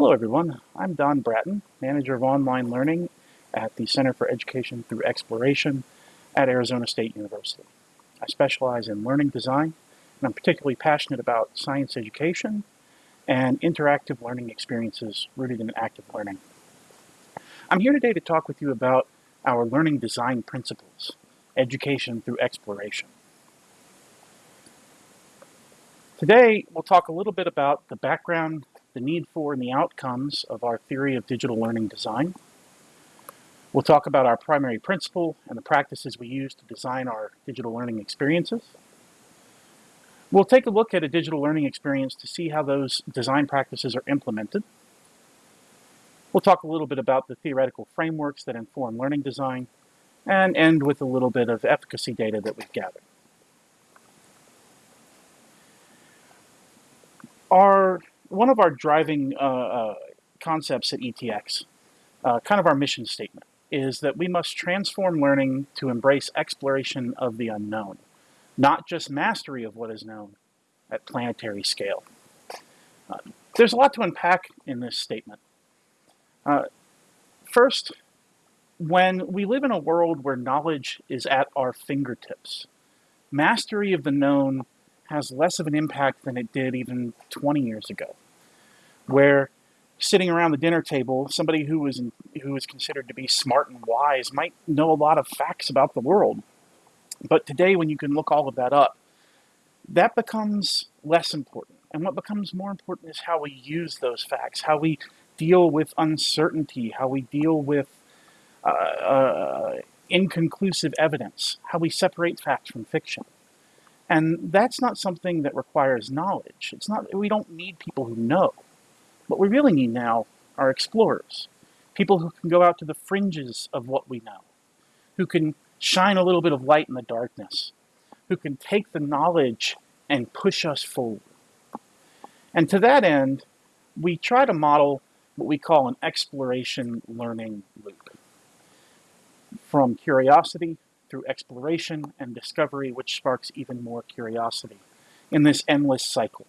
Hello everyone, I'm Don Bratton, Manager of Online Learning at the Center for Education Through Exploration at Arizona State University. I specialize in learning design, and I'm particularly passionate about science education and interactive learning experiences rooted in active learning. I'm here today to talk with you about our learning design principles, education through exploration. Today, we'll talk a little bit about the background the need for and the outcomes of our theory of digital learning design. We'll talk about our primary principle and the practices we use to design our digital learning experiences. We'll take a look at a digital learning experience to see how those design practices are implemented. We'll talk a little bit about the theoretical frameworks that inform learning design and end with a little bit of efficacy data that we've gathered. Our one of our driving uh, uh, concepts at ETX, uh, kind of our mission statement, is that we must transform learning to embrace exploration of the unknown, not just mastery of what is known at planetary scale. Uh, there's a lot to unpack in this statement. First, when we live in a world where knowledge is at our fingertips, mastery of the known has less of an impact than it did even 20 years ago, where sitting around the dinner table, somebody who was in, who was considered to be smart and wise might know a lot of facts about the world. But today, when you can look all of that up, that becomes less important. And what becomes more important is how we use those facts, how we deal with uncertainty, how we deal with uh, uh, inconclusive evidence, how we separate fact from fiction. And that's not something that requires knowledge. It's not, we don't need people who know. What we really need now are explorers, people who can go out to the fringes of what we know, who can shine a little bit of light in the darkness, who can take the knowledge and push us forward. And to that end, we try to model what we call an exploration learning loop. From curiosity through exploration and discovery, which sparks even more curiosity in this endless cycle.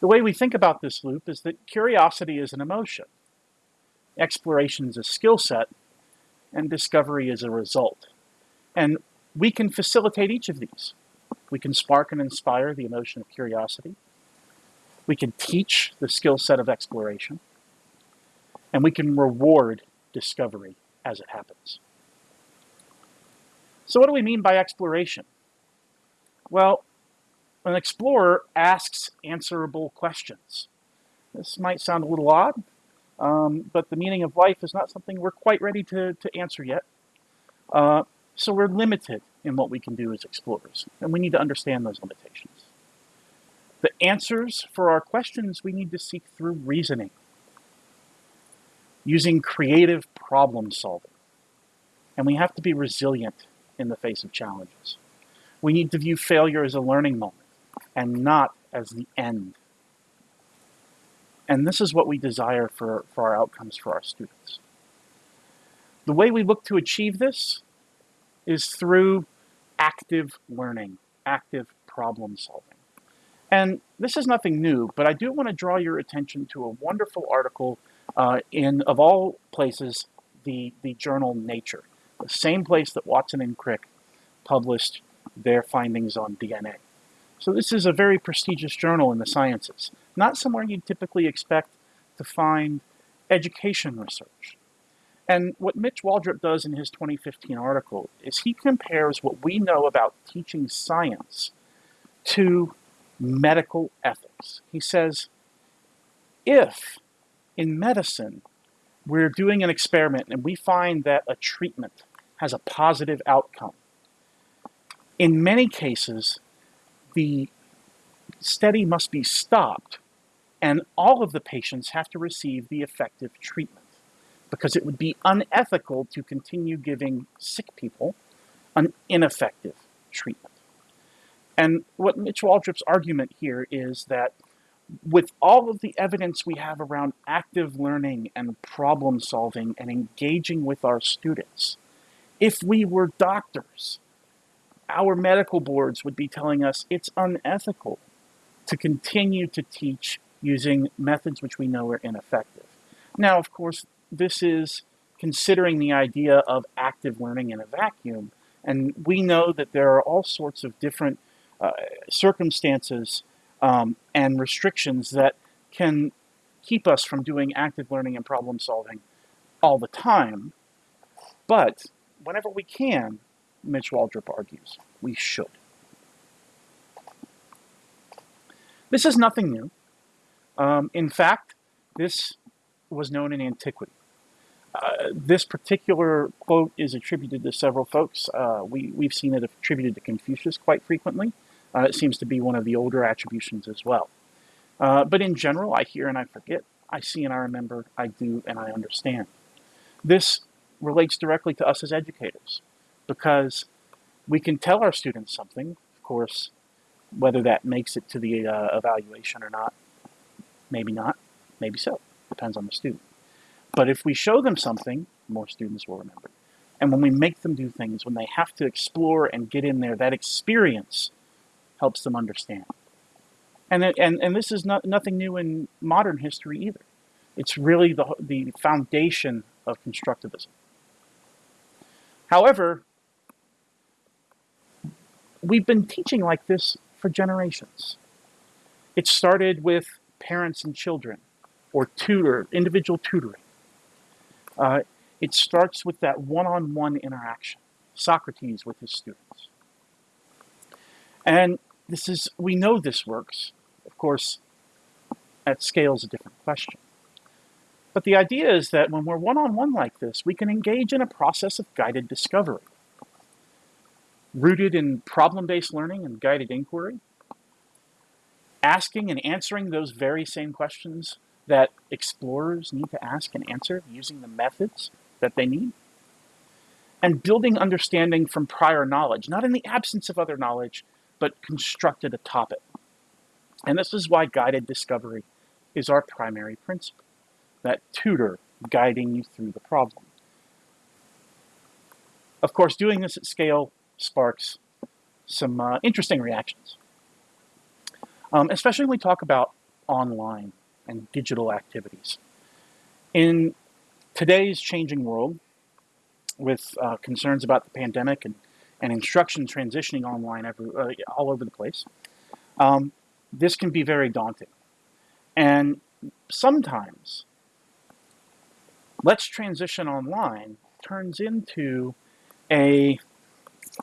The way we think about this loop is that curiosity is an emotion, exploration is a skill set, and discovery is a result. And we can facilitate each of these. We can spark and inspire the emotion of curiosity. We can teach the skill set of exploration. And we can reward discovery as it happens. So what do we mean by exploration? Well, an explorer asks answerable questions. This might sound a little odd, um, but the meaning of life is not something we're quite ready to, to answer yet. Uh, so we're limited in what we can do as explorers, and we need to understand those limitations. The answers for our questions we need to seek through reasoning, using creative problem solving. And we have to be resilient in the face of challenges. We need to view failure as a learning moment and not as the end. And this is what we desire for, for our outcomes for our students. The way we look to achieve this is through active learning, active problem solving. And this is nothing new, but I do want to draw your attention to a wonderful article uh, in, of all places, the, the journal Nature, the same place that Watson and Crick published their findings on DNA. So this is a very prestigious journal in the sciences, not somewhere you'd typically expect to find education research. And what Mitch Waldrop does in his 2015 article is he compares what we know about teaching science to medical ethics. He says, if in medicine we're doing an experiment and we find that a treatment has a positive outcome, in many cases, the study must be stopped and all of the patients have to receive the effective treatment because it would be unethical to continue giving sick people an ineffective treatment. And what Mitch Waldrop's argument here is that with all of the evidence we have around active learning and problem solving and engaging with our students, if we were doctors, our medical boards would be telling us it's unethical to continue to teach using methods which we know are ineffective. Now, of course, this is considering the idea of active learning in a vacuum, and we know that there are all sorts of different uh, circumstances um, and restrictions that can keep us from doing active learning and problem solving all the time. But whenever we can, Mitch Waldrop argues, we should. This is nothing new. Um, in fact, this was known in antiquity. Uh, this particular quote is attributed to several folks. Uh, we, we've seen it attributed to Confucius quite frequently. Uh, it seems to be one of the older attributions as well. Uh, but in general, I hear and I forget. I see and I remember. I do and I understand. This relates directly to us as educators because we can tell our students something, of course, whether that makes it to the uh, evaluation or not, maybe not, maybe so, depends on the student. But if we show them something, more students will remember. And when we make them do things, when they have to explore and get in there, that experience helps them understand. And, and, and this is not, nothing new in modern history either. It's really the, the foundation of constructivism. However, we've been teaching like this for generations. It started with parents and children, or tutor, individual tutoring. Uh, it starts with that one-on-one -on -one interaction, Socrates with his students. And this is, we know this works. Of course, at scale is a different question. But the idea is that when we're one-on-one -on -one like this, we can engage in a process of guided discovery. Rooted in problem-based learning and guided inquiry, asking and answering those very same questions that explorers need to ask and answer using the methods that they need, and building understanding from prior knowledge, not in the absence of other knowledge, but constructed atop it. And this is why guided discovery is our primary principle that tutor guiding you through the problem. Of course, doing this at scale sparks some uh, interesting reactions, um, especially when we talk about online and digital activities. In today's changing world, with uh, concerns about the pandemic and, and instruction transitioning online every, uh, all over the place, um, this can be very daunting. And sometimes let's transition online turns into a,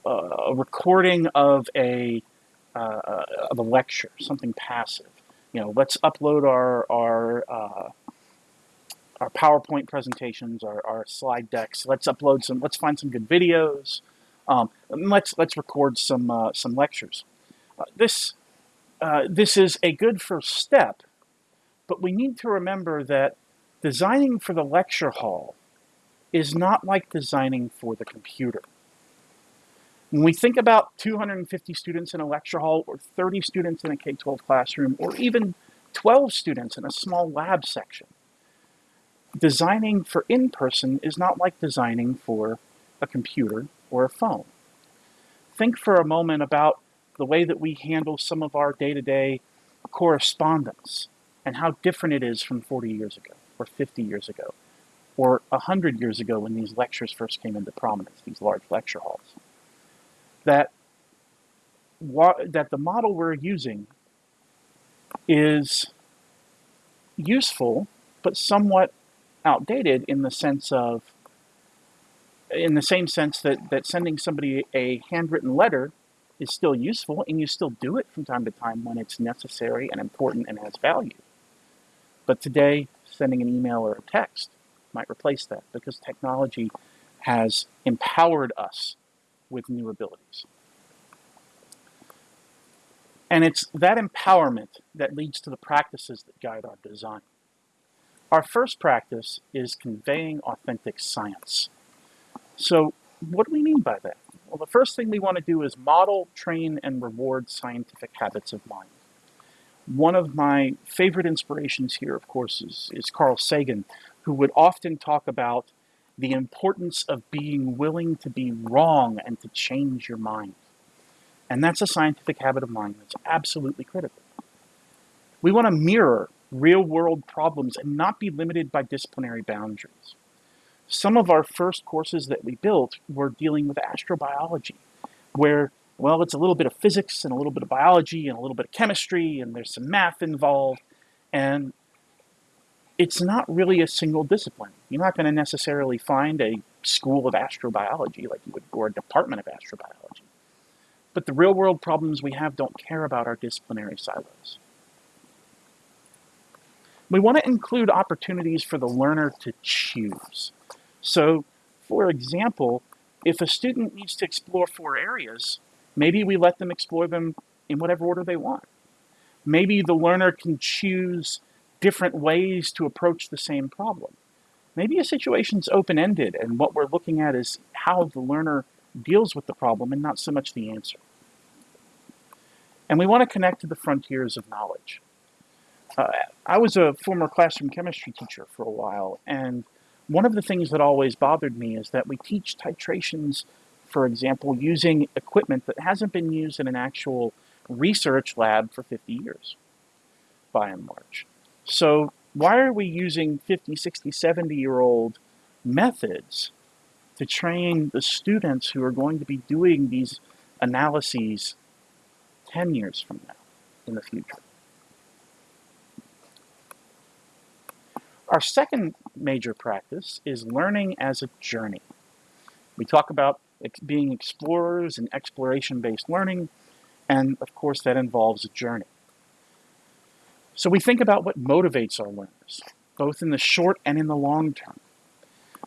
a recording of a uh, of a lecture, something passive. You know, let's upload our our uh, our PowerPoint presentations, our, our slide decks. Let's upload some. Let's find some good videos. Um, let's let's record some uh, some lectures. Uh, this uh, this is a good first step, but we need to remember that designing for the lecture hall is not like designing for the computer. When we think about 250 students in a lecture hall or 30 students in a K-12 classroom or even 12 students in a small lab section, designing for in-person is not like designing for a computer or a phone. Think for a moment about the way that we handle some of our day-to-day -day correspondence and how different it is from 40 years ago or 50 years ago, or 100 years ago when these lectures first came into prominence, these large lecture halls, that, that the model we're using is useful, but somewhat outdated in the sense of, in the same sense that, that sending somebody a handwritten letter is still useful and you still do it from time to time when it's necessary and important and has value. But today, sending an email or a text might replace that because technology has empowered us with new abilities. And it's that empowerment that leads to the practices that guide our design. Our first practice is conveying authentic science. So what do we mean by that? Well, the first thing we want to do is model, train, and reward scientific habits of mind. One of my favorite inspirations here, of course, is, is Carl Sagan, who would often talk about the importance of being willing to be wrong and to change your mind. And that's a scientific habit of mind that's absolutely critical. We want to mirror real world problems and not be limited by disciplinary boundaries. Some of our first courses that we built were dealing with astrobiology, where, well, it's a little bit of physics and a little bit of biology and a little bit of chemistry, and there's some math involved. And it's not really a single discipline. You're not going to necessarily find a school of astrobiology like you would, or a department of astrobiology. But the real world problems we have don't care about our disciplinary silos. We want to include opportunities for the learner to choose. So, for example, if a student needs to explore four areas, maybe we let them explore them in whatever order they want. Maybe the learner can choose different ways to approach the same problem. Maybe a situation's open-ended and what we're looking at is how the learner deals with the problem and not so much the answer. And we want to connect to the frontiers of knowledge. Uh, I was a former classroom chemistry teacher for a while, and one of the things that always bothered me is that we teach titrations, for example, using equipment that hasn't been used in an actual research lab for 50 years, by and large. So why are we using 50, 60, 70 year old methods to train the students who are going to be doing these analyses 10 years from now in the future? Our second major practice is learning as a journey. We talk about being explorers and exploration-based learning, and of course that involves a journey. So we think about what motivates our learners, both in the short and in the long term.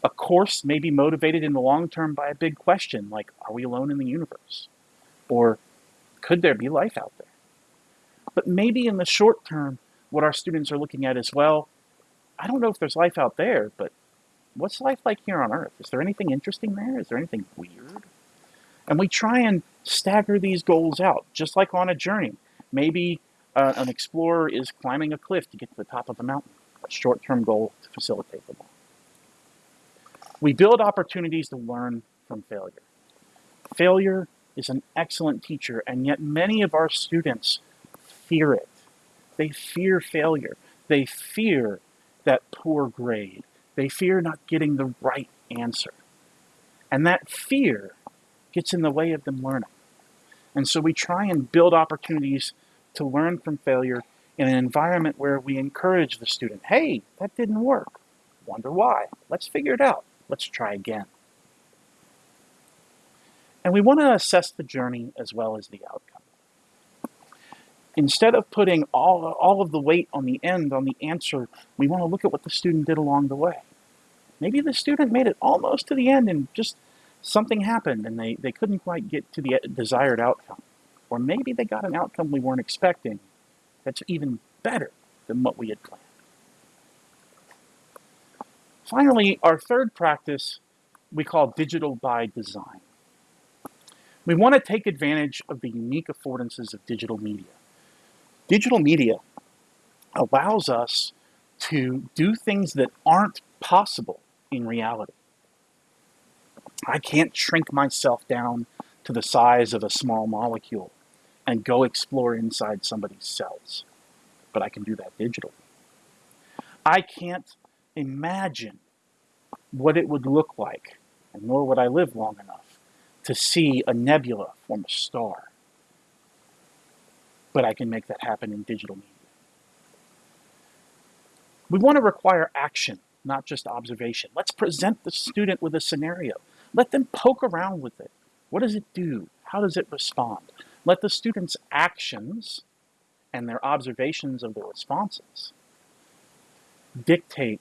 A course may be motivated in the long term by a big question like, are we alone in the universe? Or could there be life out there? But maybe in the short term, what our students are looking at is, well, I don't know if there's life out there, but what's life like here on Earth? Is there anything interesting there? Is there anything weird? And we try and stagger these goals out, just like on a journey. Maybe uh, an explorer is climbing a cliff to get to the top of a mountain, a short-term goal to facilitate the goal. We build opportunities to learn from failure. Failure is an excellent teacher, and yet many of our students fear it. They fear failure. They fear that poor grade. They fear not getting the right answer. And that fear gets in the way of them learning. And so we try and build opportunities to learn from failure in an environment where we encourage the student, hey, that didn't work. Wonder why? Let's figure it out. Let's try again. And we want to assess the journey as well as the outcome instead of putting all, all of the weight on the end, on the answer, we want to look at what the student did along the way. Maybe the student made it almost to the end and just something happened and they, they couldn't quite get to the desired outcome. Or maybe they got an outcome we weren't expecting that's even better than what we had planned. Finally, our third practice we call digital by design. We want to take advantage of the unique affordances of digital media. Digital media allows us to do things that aren't possible in reality. I can't shrink myself down to the size of a small molecule and go explore inside somebody's cells, but I can do that digitally. I can't imagine what it would look like, and nor would I live long enough to see a nebula form a star but I can make that happen in digital media. We want to require action, not just observation. Let's present the student with a scenario. Let them poke around with it. What does it do? How does it respond? Let the student's actions and their observations of the responses dictate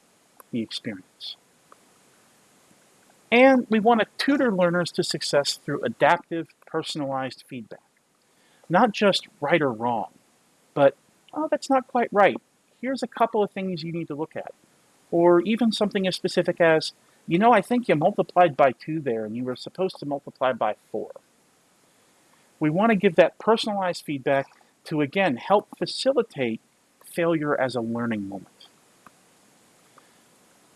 the experience. And we want to tutor learners to success through adaptive, personalized feedback. Not just right or wrong, but, oh, that's not quite right. Here's a couple of things you need to look at. Or even something as specific as, you know, I think you multiplied by 2 there, and you were supposed to multiply by 4. We want to give that personalized feedback to, again, help facilitate failure as a learning moment.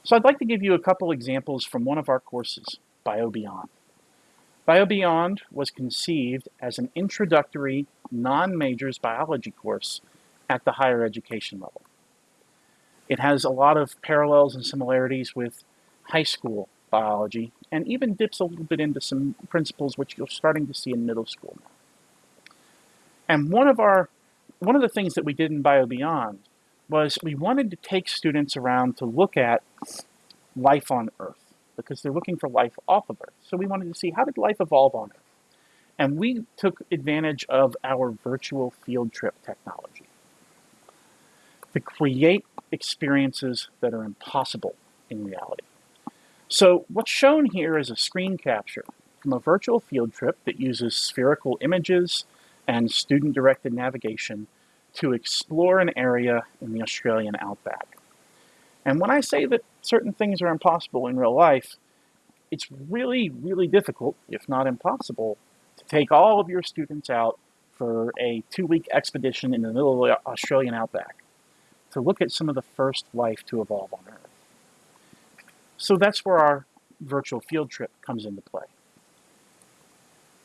So I'd like to give you a couple examples from one of our courses, BioBeyond. BioBeyond was conceived as an introductory non-majors biology course at the higher education level. It has a lot of parallels and similarities with high school biology and even dips a little bit into some principles which you're starting to see in middle school. And one of our one of the things that we did in BioBeyond was we wanted to take students around to look at life on Earth because they're looking for life off of Earth. So we wanted to see how did life evolve on Earth? And we took advantage of our virtual field trip technology to create experiences that are impossible in reality. So what's shown here is a screen capture from a virtual field trip that uses spherical images and student-directed navigation to explore an area in the Australian outback. And when I say that certain things are impossible in real life, it's really, really difficult, if not impossible, to take all of your students out for a two-week expedition in the middle of the Australian outback to look at some of the first life to evolve on Earth. So that's where our virtual field trip comes into play.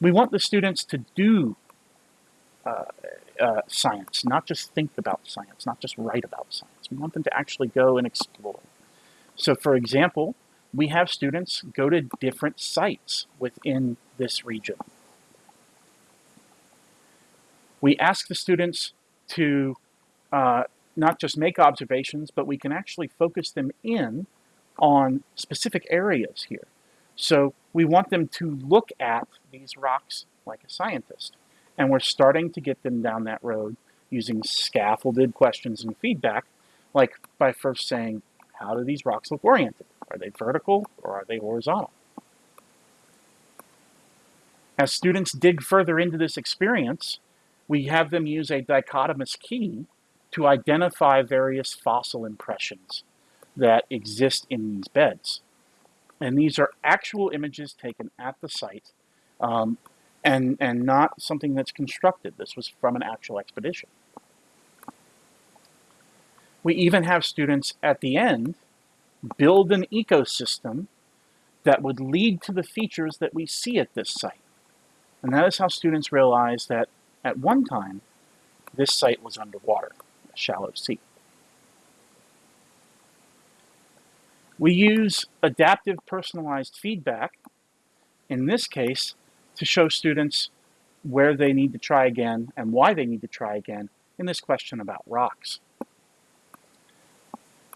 We want the students to do uh, uh, science, not just think about science, not just write about science. We want them to actually go and explore. So for example, we have students go to different sites within this region. We ask the students to uh, not just make observations, but we can actually focus them in on specific areas here. So we want them to look at these rocks like a scientist. And we're starting to get them down that road using scaffolded questions and feedback, like by first saying, how do these rocks look oriented? Are they vertical or are they horizontal? As students dig further into this experience, we have them use a dichotomous key to identify various fossil impressions that exist in these beds. And these are actual images taken at the site um, and, and not something that's constructed. This was from an actual expedition. We even have students at the end build an ecosystem that would lead to the features that we see at this site. And that is how students realize that at one time, this site was underwater, a shallow sea. We use adaptive personalized feedback, in this case, to show students where they need to try again and why they need to try again in this question about rocks.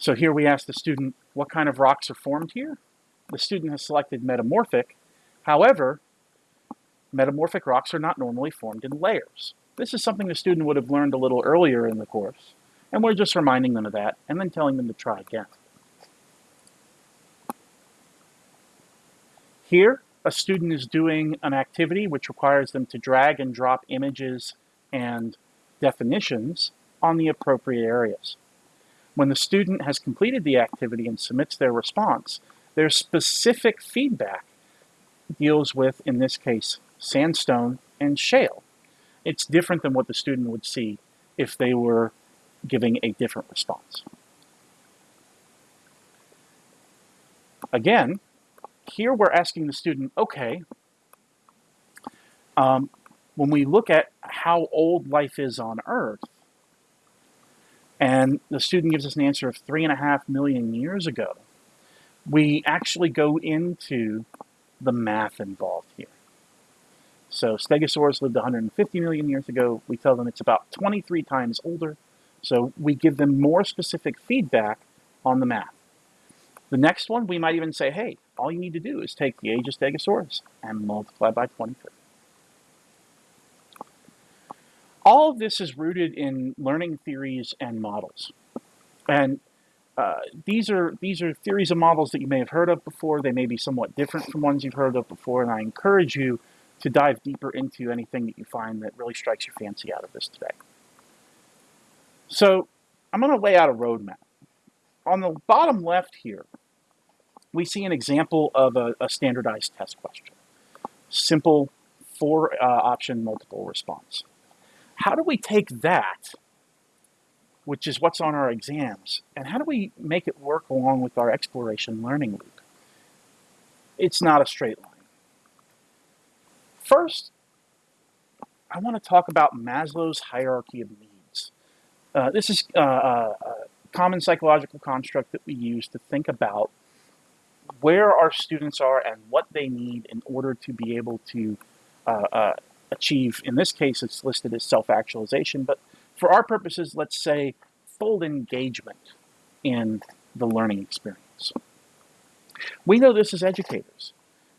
So here we ask the student, what kind of rocks are formed here? The student has selected metamorphic. However, metamorphic rocks are not normally formed in layers. This is something the student would have learned a little earlier in the course, and we're just reminding them of that and then telling them to try again. Here, a student is doing an activity which requires them to drag and drop images and definitions on the appropriate areas. When the student has completed the activity and submits their response, their specific feedback deals with, in this case, sandstone and shale. It's different than what the student would see if they were giving a different response. Again, here we're asking the student, okay, um, when we look at how old life is on Earth, and the student gives us an answer of three and a half million years ago, we actually go into the math involved here. So Stegosaurus lived 150 million years ago. We tell them it's about 23 times older. So we give them more specific feedback on the math. The next one, we might even say, hey, all you need to do is take the age of Stegosaurus and multiply by 23. All of this is rooted in learning theories and models. And uh, these are these are theories and models that you may have heard of before. They may be somewhat different from ones you've heard of before, and I encourage you to dive deeper into anything that you find that really strikes your fancy out of this today. So I'm going to lay out a roadmap. On the bottom left here, we see an example of a, a standardized test question. Simple four uh, option multiple response. How do we take that, which is what's on our exams, and how do we make it work along with our exploration learning loop? It's not a straight line. First, I want to talk about Maslow's hierarchy of needs. Uh, this is uh, uh, common psychological construct that we use to think about where our students are and what they need in order to be able to uh, uh, achieve, in this case, it's listed as self-actualization, but for our purposes, let's say full engagement in the learning experience. We know this as educators,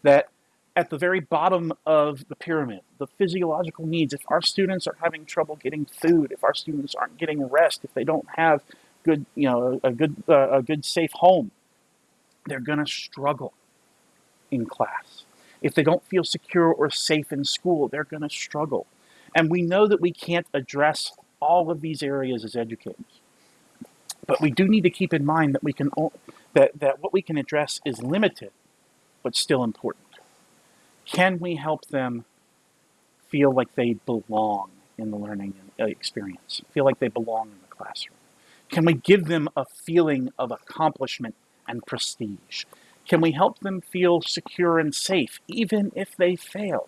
that at the very bottom of the pyramid, the physiological needs, if our students are having trouble getting food, if our students aren't getting rest, if they don't have good, you know, a good, uh, a good safe home, they're going to struggle in class. If they don't feel secure or safe in school, they're going to struggle. And we know that we can't address all of these areas as educators. But we do need to keep in mind that we can that, that what we can address is limited, but still important. Can we help them feel like they belong in the learning uh, experience, feel like they belong in the classroom? Can we give them a feeling of accomplishment and prestige? Can we help them feel secure and safe, even if they fail?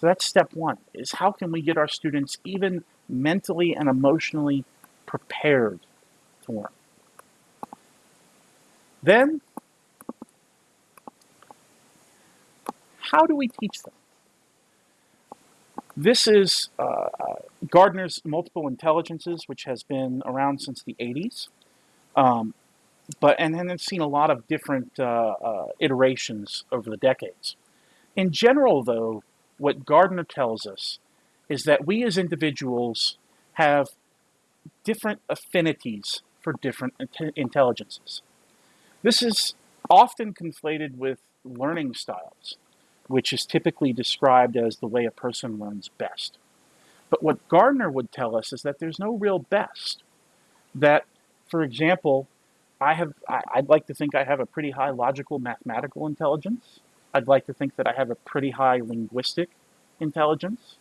So that's step one, is how can we get our students even mentally and emotionally prepared to learn? Then, how do we teach them? This is uh, Gardner's Multiple Intelligences, which has been around since the 80s. Um, but and then it's seen a lot of different uh, uh, iterations over the decades. In general, though, what Gardner tells us is that we as individuals have different affinities for different intelligences. This is often conflated with learning styles, which is typically described as the way a person learns best. But what Gardner would tell us is that there's no real best. That, for example, I have, I'd like to think I have a pretty high logical mathematical intelligence. I'd like to think that I have a pretty high linguistic intelligence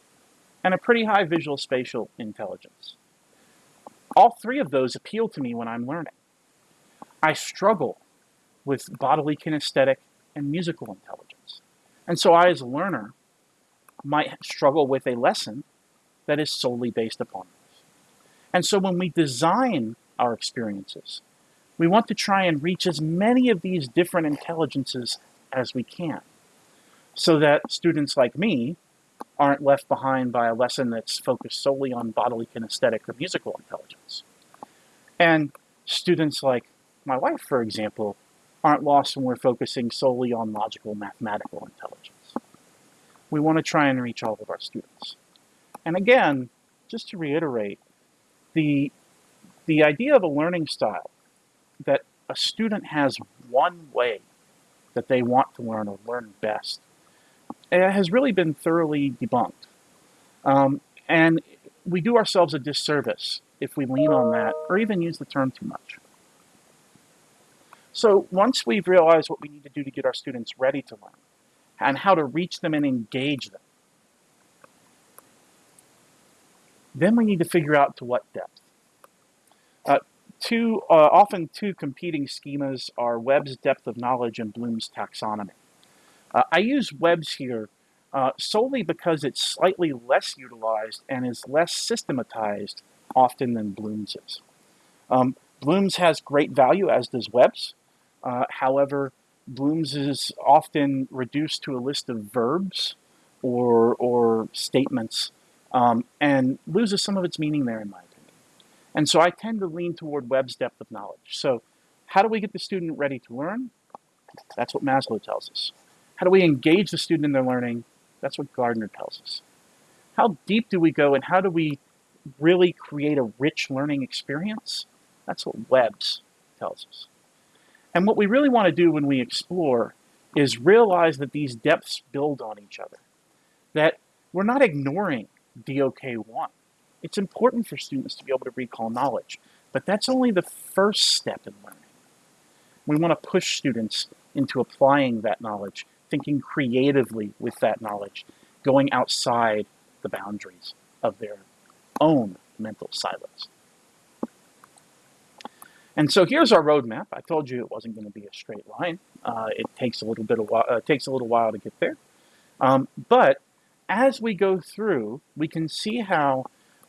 and a pretty high visual spatial intelligence. All three of those appeal to me when I'm learning. I struggle with bodily kinesthetic and musical intelligence. And so I, as a learner, might struggle with a lesson that is solely based upon this. And so when we design our experiences, we want to try and reach as many of these different intelligences as we can so that students like me aren't left behind by a lesson that's focused solely on bodily kinesthetic or musical intelligence. And students like my wife, for example, aren't lost when we're focusing solely on logical mathematical intelligence. We want to try and reach all of our students. And again, just to reiterate, the, the idea of a learning style that a student has one way that they want to learn or learn best it has really been thoroughly debunked. Um, and we do ourselves a disservice if we lean on that or even use the term too much. So once we've realized what we need to do to get our students ready to learn and how to reach them and engage them, then we need to figure out to what depth. Two, uh, often two competing schemas are Webb's depth of knowledge and Bloom's taxonomy. Uh, I use Webb's here uh, solely because it's slightly less utilized and is less systematized often than Bloom's is. Um, Bloom's has great value, as does Webb's. Uh, however, Bloom's is often reduced to a list of verbs or, or statements um, and loses some of its meaning there, in opinion. And so I tend to lean toward Webb's depth of knowledge. So how do we get the student ready to learn? That's what Maslow tells us. How do we engage the student in their learning? That's what Gardner tells us. How deep do we go and how do we really create a rich learning experience? That's what Webb's tells us. And what we really want to do when we explore is realize that these depths build on each other. That we're not ignoring DOK1. It's important for students to be able to recall knowledge, but that's only the first step in learning. We want to push students into applying that knowledge, thinking creatively with that knowledge, going outside the boundaries of their own mental silos. And so here's our roadmap. I told you it wasn't going to be a straight line. Uh, it takes a little bit of uh, takes a little while to get there. Um, but as we go through, we can see how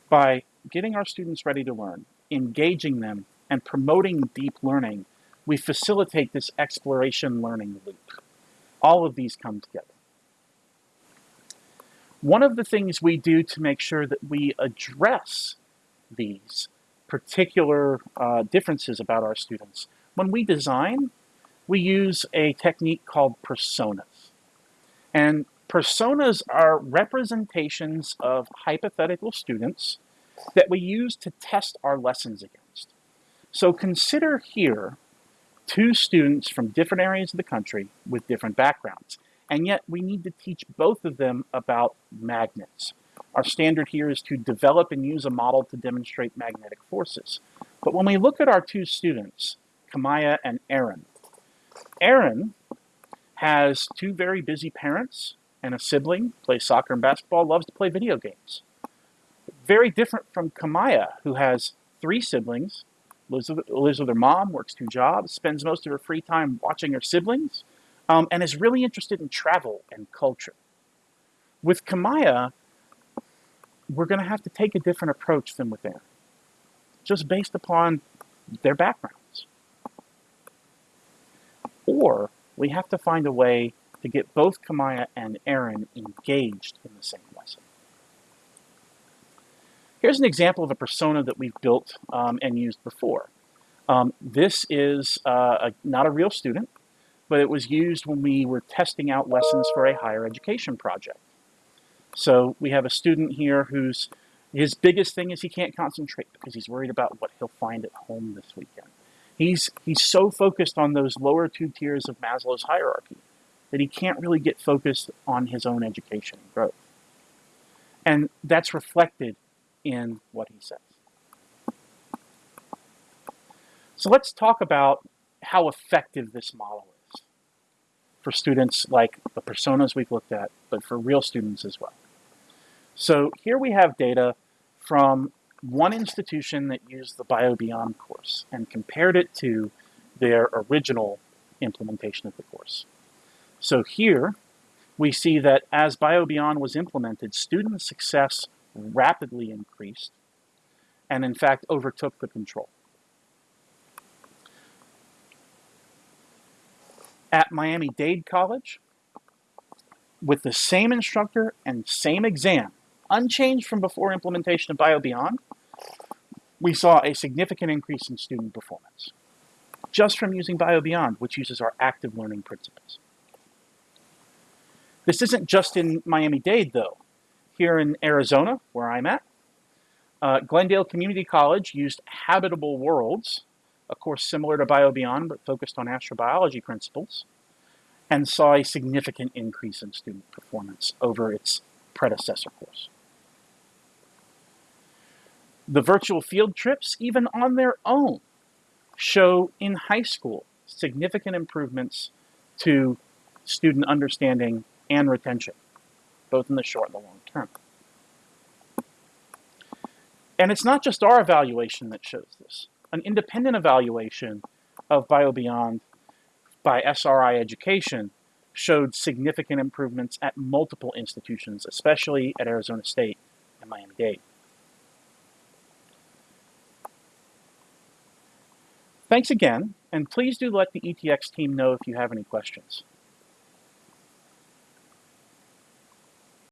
by getting our students ready to learn engaging them, and promoting deep learning, we facilitate this exploration learning loop. All of these come together. One of the things we do to make sure that we address these particular uh, differences about our students, when we design, we use a technique called personas. And personas are representations of hypothetical students that we use to test our lessons against. So consider here two students from different areas of the country with different backgrounds. And yet we need to teach both of them about magnets. Our standard here is to develop and use a model to demonstrate magnetic forces. But when we look at our two students, Kamaya and Aaron, Aaron has two very busy parents and a sibling, plays soccer and basketball, loves to play video games. Very different from Kamaya, who has three siblings, lives with, lives with her mom, works two jobs, spends most of her free time watching her siblings, um, and is really interested in travel and culture. With Kamaya, we're going to have to take a different approach than with Aaron, just based upon their backgrounds. Or we have to find a way to get both Kamaya and Aaron engaged in the same lesson. Here's an example of a persona that we've built um, and used before. Um, this is uh, a, not a real student, but it was used when we were testing out lessons for a higher education project. So we have a student here whose his biggest thing is he can't concentrate because he's worried about what he'll find at home this weekend. He's, he's so focused on those lower two tiers of Maslow's hierarchy that he can't really get focused on his own education and growth. And that's reflected in what he says. So let's talk about how effective this model is for students like the personas we've looked at, but for real students as well. So here we have data from one institution that used the BioBeyond course and compared it to their original implementation of the course. So here we see that as BioBeyond was implemented, student success rapidly increased and in fact overtook the control. At Miami-Dade College, with the same instructor and same exam, unchanged from before implementation of BioBeyond, we saw a significant increase in student performance just from using BioBeyond, which uses our active learning principles. This isn't just in Miami-Dade, though. Here in Arizona, where I'm at, uh, Glendale Community College used Habitable Worlds, a course similar to BioBeyond, but focused on astrobiology principles, and saw a significant increase in student performance over its predecessor course. The virtual field trips, even on their own, show in high school significant improvements to student understanding and retention, both in the short and the long term. And it's not just our evaluation that shows this. An independent evaluation of BioBeyond by SRI Education showed significant improvements at multiple institutions, especially at Arizona State and Miami-Dade. Thanks again, and please do let the ETX team know if you have any questions.